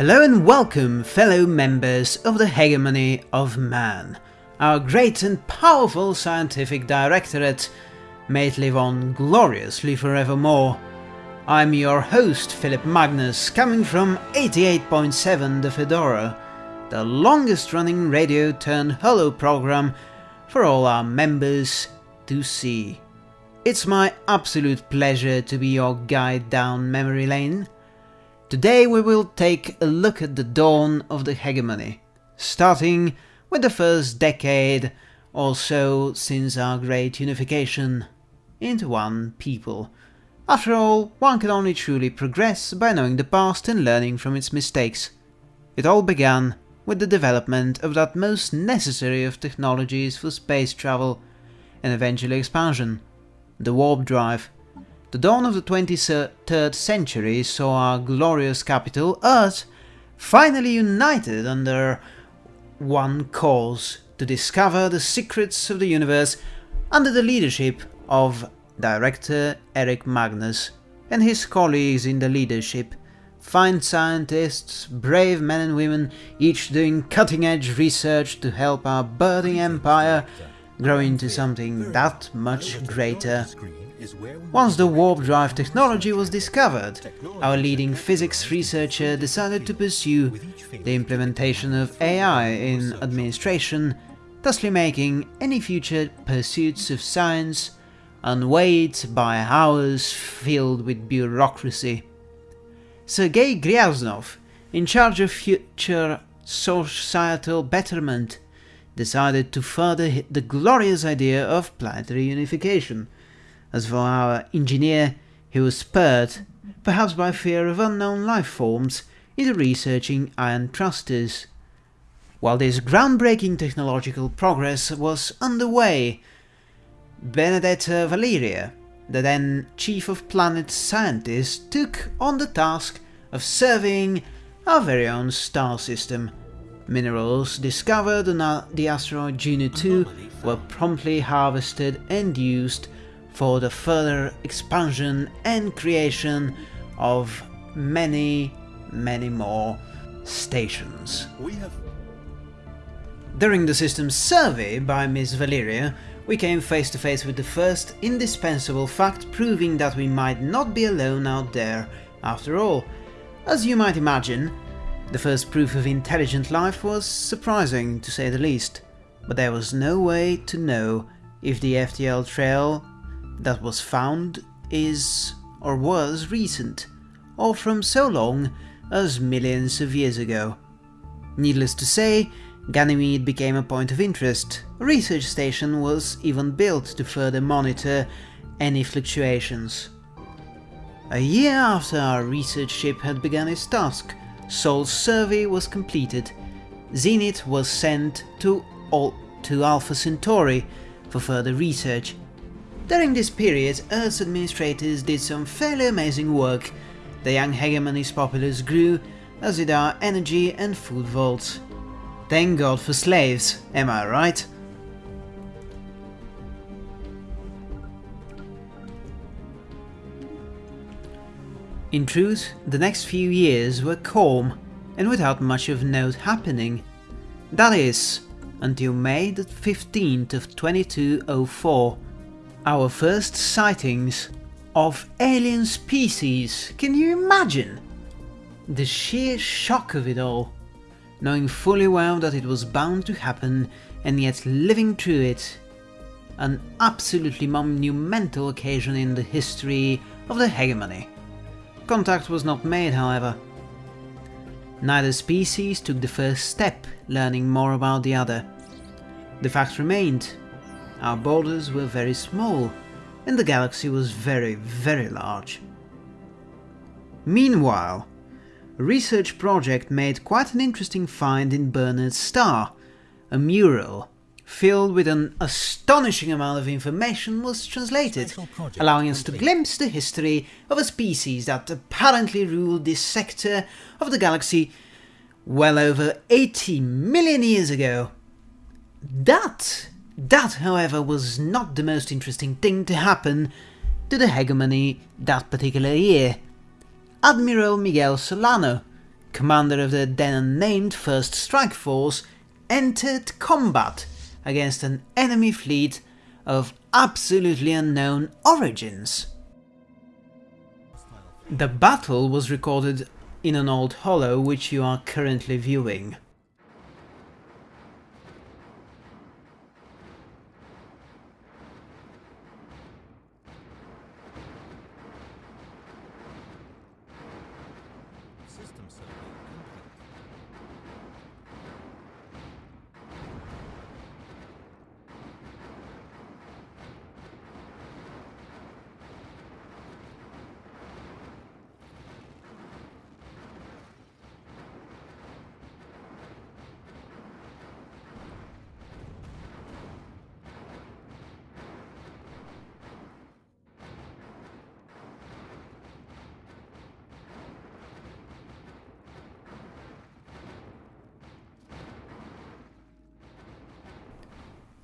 Hello and welcome, fellow members of the Hegemony of Man. Our great and powerful scientific directorate may it live on gloriously forevermore. I'm your host, Philip Magnus, coming from 88.7 The Fedora, the longest running radio turned holo program for all our members to see. It's my absolute pleasure to be your guide down memory lane. Today we will take a look at the dawn of the hegemony, starting with the first decade or so since our great unification into one people. After all, one can only truly progress by knowing the past and learning from its mistakes. It all began with the development of that most necessary of technologies for space travel and eventually expansion, the warp drive. The dawn of the 23rd century saw our glorious capital, Earth, finally united under one cause to discover the secrets of the universe under the leadership of director Eric Magnus and his colleagues in the leadership, fine scientists, brave men and women, each doing cutting-edge research to help our birthing empire grow into something that much greater. Once the warp drive technology was discovered, our leading physics researcher decided to pursue the implementation of AI in administration, thusly making any future pursuits of science unweighed by hours filled with bureaucracy. Sergei Gryaznov, in charge of future societal betterment, decided to further the glorious idea of planetary unification, as for our engineer, he was spurred, perhaps by fear of unknown life forms, into researching ion thrusters. While this groundbreaking technological progress was underway, Benedetta Valeria, the then chief of planet scientists, took on the task of surveying our very own star system. Minerals discovered on the asteroid Juno 2 were promptly harvested and used for the further expansion and creation of many, many more stations. During the system's survey by Miss Valeria, we came face to face with the first indispensable fact proving that we might not be alone out there after all. As you might imagine, the first proof of intelligent life was surprising to say the least, but there was no way to know if the FTL trail that was found is or was recent, or from so long as millions of years ago. Needless to say, Ganymede became a point of interest. A research station was even built to further monitor any fluctuations. A year after our research ship had begun its task, Sol's survey was completed. Zenit was sent to, Al to Alpha Centauri for further research. During this period, Earth's administrators did some fairly amazing work. The young hegemony's populace grew, as did our energy and food vaults. Thank God for slaves, am I right? In truth, the next few years were calm and without much of note happening. That is, until May the 15th of 2204, our first sightings of alien species. Can you imagine? The sheer shock of it all, knowing fully well that it was bound to happen and yet living through it. An absolutely monumental occasion in the history of the hegemony. Contact was not made, however. Neither species took the first step, learning more about the other. The fact remained, our borders were very small, and the galaxy was very, very large. Meanwhile, a research project made quite an interesting find in Barnard's star. A mural filled with an astonishing amount of information was translated, allowing us to glimpse the history of a species that apparently ruled this sector of the galaxy well over 80 million years ago. That, that however was not the most interesting thing to happen to the hegemony that particular year. Admiral Miguel Solano, commander of the then unnamed First Strike Force, entered combat against an enemy fleet of absolutely unknown origins. The battle was recorded in an old holo which you are currently viewing.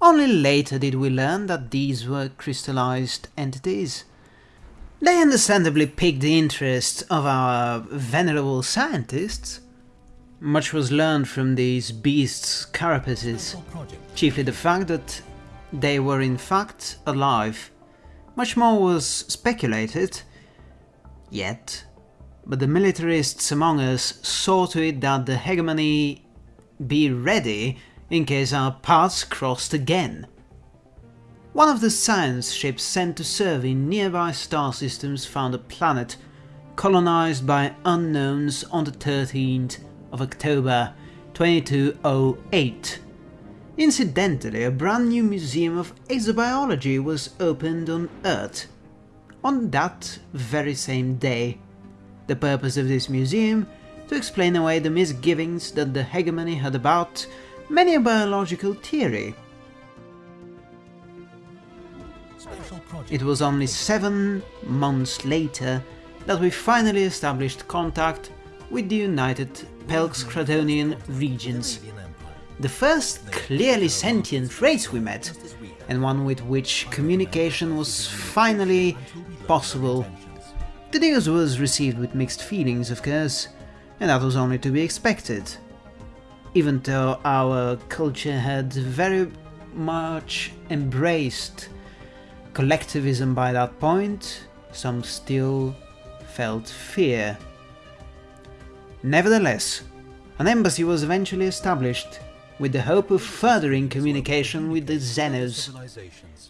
Only later did we learn that these were crystallized entities. They understandably piqued the interest of our venerable scientists. Much was learned from these beasts' carapaces, chiefly the fact that they were in fact alive. Much more was speculated, yet, but the militarists among us saw to it that the hegemony be ready in case our paths crossed again. One of the science ships sent to survey nearby star systems found a planet colonized by unknowns on the 13th of October 2208. Incidentally, a brand new museum of exobiology was opened on Earth on that very same day. The purpose of this museum to explain away the misgivings that the hegemony had about many a biological theory. It was only seven months later that we finally established contact with the United Pelx-Cratonian regions. The first clearly sentient race we met, and one with which communication was finally possible. The news was received with mixed feelings, of course, and that was only to be expected even though our culture had very much embraced collectivism by that point, some still felt fear. Nevertheless, an embassy was eventually established with the hope of furthering communication with the Xenos.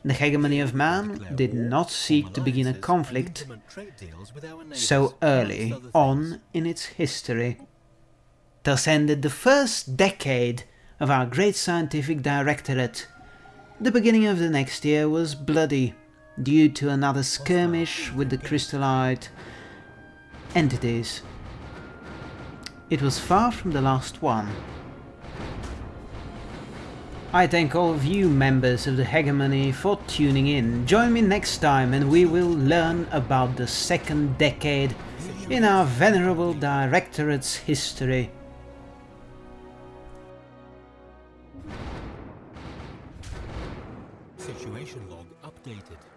The hegemony of man did not seek to begin a conflict so early on in its history. Thus ended the first decade of our great scientific directorate. The beginning of the next year was bloody, due to another skirmish with the crystallite entities. It was far from the last one. I thank all of you members of the Hegemony for tuning in. Join me next time and we will learn about the second decade in our venerable directorate's history. Updated.